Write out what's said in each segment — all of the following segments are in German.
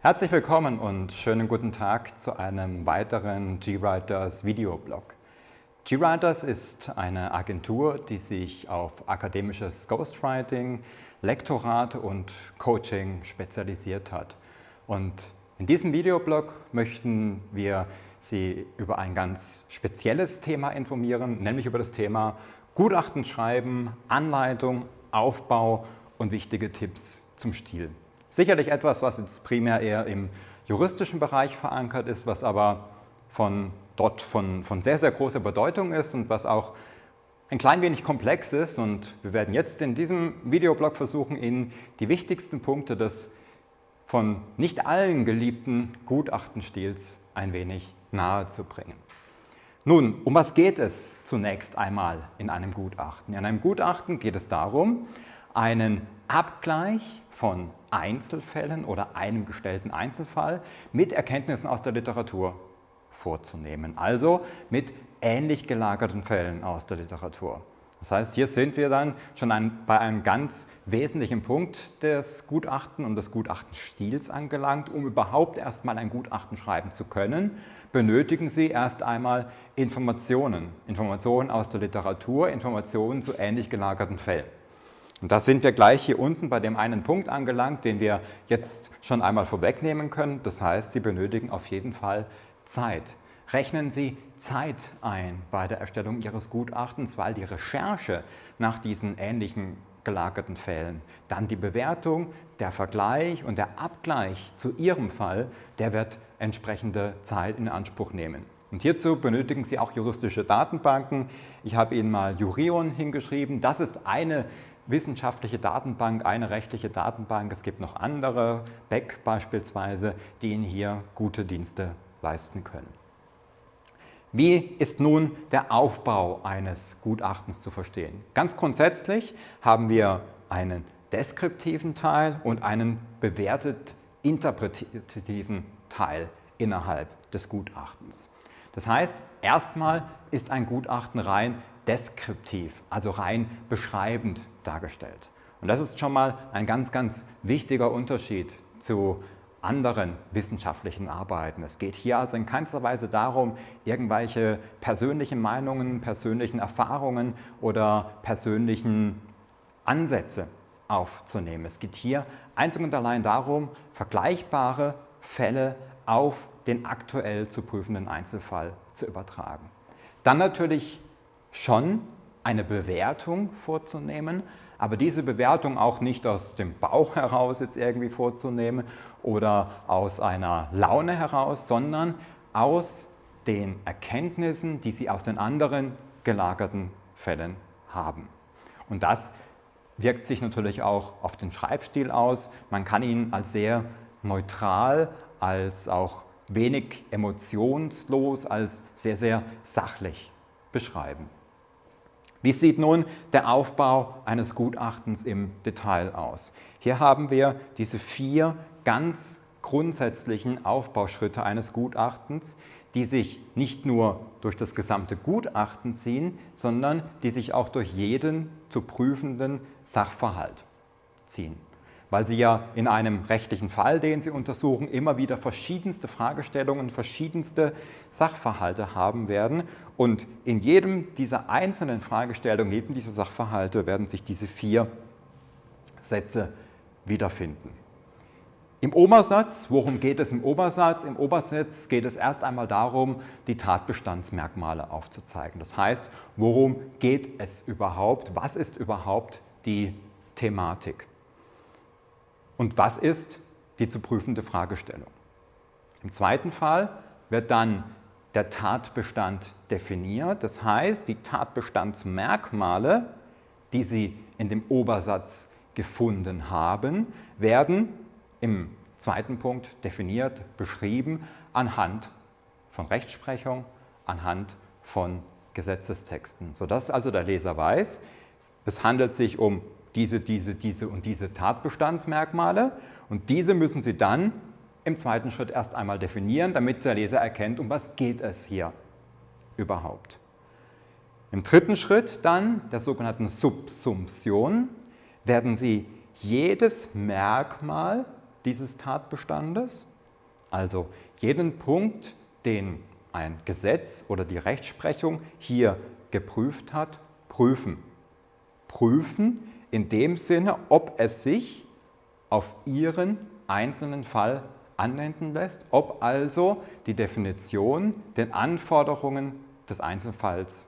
Herzlich willkommen und schönen guten Tag zu einem weiteren GWriters Videoblog. GWriters ist eine Agentur, die sich auf akademisches Ghostwriting, Lektorat und Coaching spezialisiert hat. Und in diesem Videoblog möchten wir Sie über ein ganz spezielles Thema informieren, nämlich über das Thema Gutachten schreiben, Anleitung, Aufbau und wichtige Tipps zum Stil. Sicherlich etwas, was jetzt primär eher im juristischen Bereich verankert ist, was aber von dort von, von sehr, sehr großer Bedeutung ist und was auch ein klein wenig komplex ist. Und wir werden jetzt in diesem Videoblog versuchen, Ihnen die wichtigsten Punkte des von nicht allen geliebten Gutachtenstils ein wenig nahe zu bringen. Nun, um was geht es zunächst einmal in einem Gutachten? In einem Gutachten geht es darum, einen Abgleich von Einzelfällen oder einem gestellten Einzelfall mit Erkenntnissen aus der Literatur vorzunehmen, also mit ähnlich gelagerten Fällen aus der Literatur. Das heißt, hier sind wir dann schon ein, bei einem ganz wesentlichen Punkt des Gutachten und des Gutachtenstils angelangt. Um überhaupt erstmal ein Gutachten schreiben zu können, benötigen Sie erst einmal Informationen. Informationen aus der Literatur, Informationen zu ähnlich gelagerten Fällen. Und da sind wir gleich hier unten bei dem einen Punkt angelangt, den wir jetzt schon einmal vorwegnehmen können. Das heißt, Sie benötigen auf jeden Fall Zeit. Rechnen Sie Zeit ein bei der Erstellung Ihres Gutachtens, weil die Recherche nach diesen ähnlichen gelagerten Fällen, dann die Bewertung, der Vergleich und der Abgleich zu Ihrem Fall, der wird entsprechende Zeit in Anspruch nehmen. Und hierzu benötigen Sie auch juristische Datenbanken. Ich habe Ihnen mal Jurion hingeschrieben. Das ist eine wissenschaftliche Datenbank, eine rechtliche Datenbank. Es gibt noch andere, Beck beispielsweise, die Ihnen hier gute Dienste leisten können. Wie ist nun der Aufbau eines Gutachtens zu verstehen? Ganz grundsätzlich haben wir einen deskriptiven Teil und einen bewertet interpretativen Teil innerhalb des Gutachtens. Das heißt, erstmal ist ein Gutachten rein deskriptiv, also rein beschreibend dargestellt. Und das ist schon mal ein ganz, ganz wichtiger Unterschied zu anderen wissenschaftlichen Arbeiten. Es geht hier also in keinster Weise darum, irgendwelche persönlichen Meinungen, persönlichen Erfahrungen oder persönlichen Ansätze aufzunehmen. Es geht hier einzig und allein darum, vergleichbare Fälle auf den aktuell zu prüfenden Einzelfall zu übertragen. Dann natürlich schon eine Bewertung vorzunehmen, aber diese Bewertung auch nicht aus dem Bauch heraus jetzt irgendwie vorzunehmen oder aus einer Laune heraus, sondern aus den Erkenntnissen, die Sie aus den anderen gelagerten Fällen haben. Und das wirkt sich natürlich auch auf den Schreibstil aus. Man kann ihn als sehr neutral, als auch wenig emotionslos, als sehr, sehr sachlich beschreiben. Wie sieht nun der Aufbau eines Gutachtens im Detail aus? Hier haben wir diese vier ganz grundsätzlichen Aufbauschritte eines Gutachtens, die sich nicht nur durch das gesamte Gutachten ziehen, sondern die sich auch durch jeden zu prüfenden Sachverhalt ziehen weil Sie ja in einem rechtlichen Fall, den Sie untersuchen, immer wieder verschiedenste Fragestellungen, verschiedenste Sachverhalte haben werden. Und in jedem dieser einzelnen Fragestellungen, jedem dieser Sachverhalte werden sich diese vier Sätze wiederfinden. Im Obersatz, worum geht es im Obersatz? Im Obersatz geht es erst einmal darum, die Tatbestandsmerkmale aufzuzeigen. Das heißt, worum geht es überhaupt? Was ist überhaupt die Thematik? Und was ist die zu prüfende Fragestellung? Im zweiten Fall wird dann der Tatbestand definiert. Das heißt, die Tatbestandsmerkmale, die Sie in dem Obersatz gefunden haben, werden im zweiten Punkt definiert, beschrieben anhand von Rechtsprechung, anhand von Gesetzestexten, sodass also der Leser weiß, es handelt sich um diese, diese, diese und diese Tatbestandsmerkmale und diese müssen Sie dann im zweiten Schritt erst einmal definieren, damit der Leser erkennt, um was geht es hier überhaupt. Im dritten Schritt dann, der sogenannten Subsumption, werden Sie jedes Merkmal dieses Tatbestandes, also jeden Punkt, den ein Gesetz oder die Rechtsprechung hier geprüft hat, prüfen. Prüfen in dem Sinne, ob es sich auf Ihren einzelnen Fall anwenden lässt, ob also die Definition den Anforderungen des Einzelfalls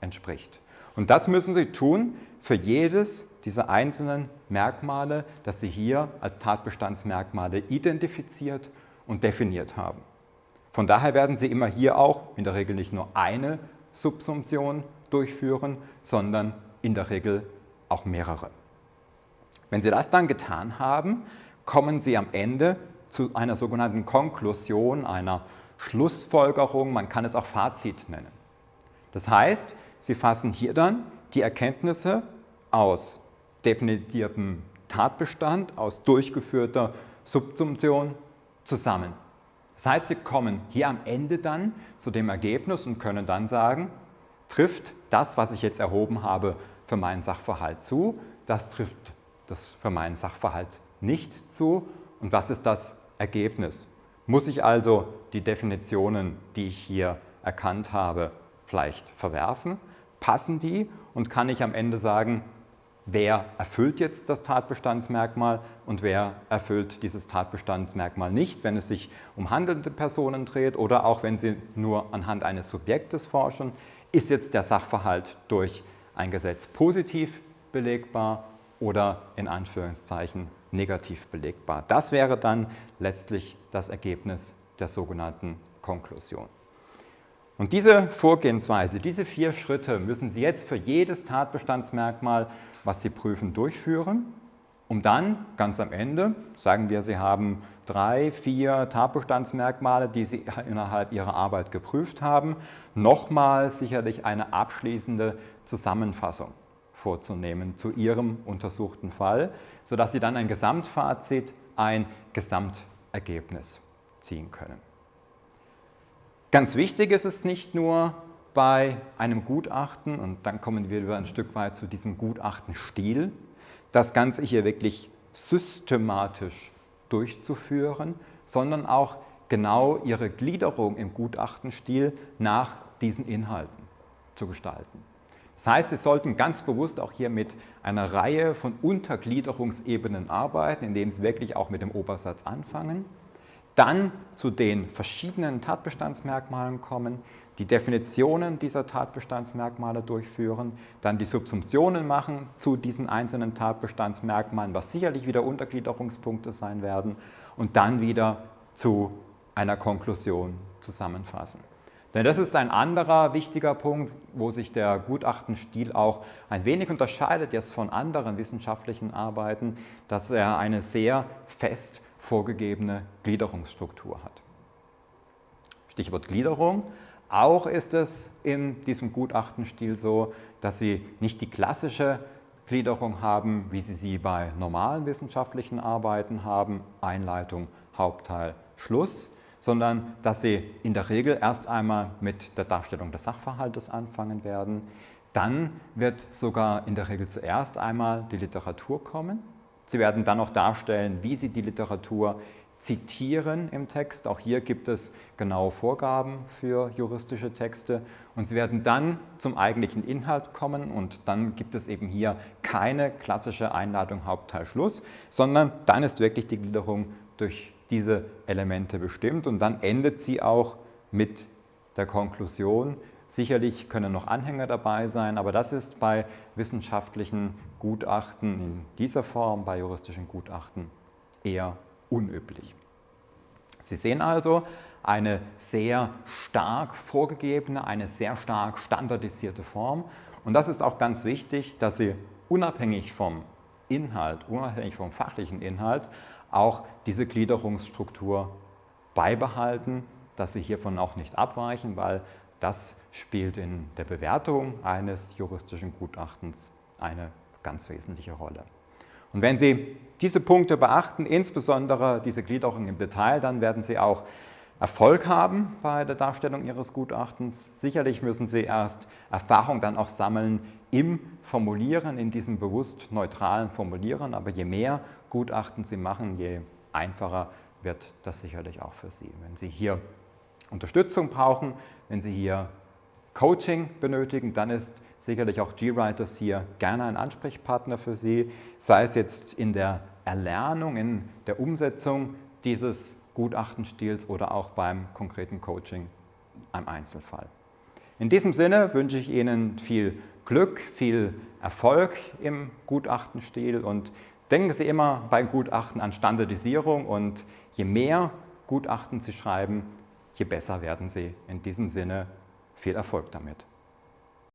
entspricht. Und das müssen Sie tun für jedes dieser einzelnen Merkmale, das Sie hier als Tatbestandsmerkmale identifiziert und definiert haben. Von daher werden Sie immer hier auch in der Regel nicht nur eine Subsumption durchführen, sondern in der Regel auch mehrere. Wenn Sie das dann getan haben, kommen Sie am Ende zu einer sogenannten Konklusion, einer Schlussfolgerung, man kann es auch Fazit nennen. Das heißt, Sie fassen hier dann die Erkenntnisse aus definiertem Tatbestand, aus durchgeführter Subsumption zusammen. Das heißt, Sie kommen hier am Ende dann zu dem Ergebnis und können dann sagen, trifft das, was ich jetzt erhoben habe, für meinen Sachverhalt zu, das trifft das für meinen Sachverhalt nicht zu und was ist das Ergebnis? Muss ich also die Definitionen, die ich hier erkannt habe, vielleicht verwerfen? Passen die und kann ich am Ende sagen, wer erfüllt jetzt das Tatbestandsmerkmal und wer erfüllt dieses Tatbestandsmerkmal nicht, wenn es sich um handelnde Personen dreht oder auch wenn Sie nur anhand eines Subjektes forschen, ist jetzt der Sachverhalt durch ein Gesetz positiv belegbar oder in Anführungszeichen negativ belegbar. Das wäre dann letztlich das Ergebnis der sogenannten Konklusion. Und diese Vorgehensweise, diese vier Schritte müssen Sie jetzt für jedes Tatbestandsmerkmal was Sie prüfen, durchführen, um dann ganz am Ende, sagen wir, Sie haben drei, vier Tatbestandsmerkmale, die Sie innerhalb Ihrer Arbeit geprüft haben, nochmal sicherlich eine abschließende Zusammenfassung vorzunehmen zu Ihrem untersuchten Fall, sodass Sie dann ein Gesamtfazit, ein Gesamtergebnis ziehen können. Ganz wichtig ist es nicht nur, bei einem Gutachten, und dann kommen wir wieder ein Stück weit zu diesem Gutachtenstil, das Ganze hier wirklich systematisch durchzuführen, sondern auch genau ihre Gliederung im Gutachtenstil nach diesen Inhalten zu gestalten. Das heißt, Sie sollten ganz bewusst auch hier mit einer Reihe von Untergliederungsebenen arbeiten, indem Sie wirklich auch mit dem Obersatz anfangen, dann zu den verschiedenen Tatbestandsmerkmalen kommen, die Definitionen dieser Tatbestandsmerkmale durchführen, dann die Subsumptionen machen zu diesen einzelnen Tatbestandsmerkmalen, was sicherlich wieder Untergliederungspunkte sein werden, und dann wieder zu einer Konklusion zusammenfassen. Denn das ist ein anderer wichtiger Punkt, wo sich der Gutachtenstil auch ein wenig unterscheidet jetzt von anderen wissenschaftlichen Arbeiten, dass er eine sehr fest vorgegebene Gliederungsstruktur hat. Stichwort Gliederung. Auch ist es in diesem Gutachtenstil so, dass Sie nicht die klassische Gliederung haben, wie Sie sie bei normalen wissenschaftlichen Arbeiten haben, Einleitung, Hauptteil, Schluss, sondern dass Sie in der Regel erst einmal mit der Darstellung des Sachverhaltes anfangen werden. Dann wird sogar in der Regel zuerst einmal die Literatur kommen. Sie werden dann noch darstellen, wie Sie die Literatur zitieren im Text. Auch hier gibt es genaue Vorgaben für juristische Texte. Und Sie werden dann zum eigentlichen Inhalt kommen und dann gibt es eben hier keine klassische Einladung Hauptteil Schluss, sondern dann ist wirklich die Gliederung durch diese Elemente bestimmt und dann endet sie auch mit der Konklusion. Sicherlich können noch Anhänger dabei sein, aber das ist bei wissenschaftlichen Gutachten in dieser Form, bei juristischen Gutachten eher unüblich. Sie sehen also eine sehr stark vorgegebene, eine sehr stark standardisierte Form. Und das ist auch ganz wichtig, dass Sie unabhängig vom Inhalt, unabhängig vom fachlichen Inhalt, auch diese Gliederungsstruktur beibehalten, dass Sie hiervon auch nicht abweichen, weil das spielt in der Bewertung eines juristischen Gutachtens eine ganz wesentliche Rolle. Und wenn Sie diese Punkte beachten, insbesondere diese Gliederung im Detail, dann werden Sie auch Erfolg haben bei der Darstellung Ihres Gutachtens. Sicherlich müssen Sie erst Erfahrung dann auch sammeln im Formulieren, in diesem bewusst neutralen Formulieren, aber je mehr Gutachten Sie machen, je einfacher wird das sicherlich auch für Sie. Wenn Sie hier Unterstützung brauchen, wenn Sie hier Coaching benötigen, dann ist sicherlich auch GWriters hier gerne ein Ansprechpartner für Sie, sei es jetzt in der Erlernung, in der Umsetzung dieses Gutachtenstils oder auch beim konkreten Coaching im Einzelfall. In diesem Sinne wünsche ich Ihnen viel Glück, viel Erfolg im Gutachtenstil und denken Sie immer bei Gutachten an Standardisierung und je mehr Gutachten Sie schreiben, je besser werden Sie. In diesem Sinne viel Erfolg damit.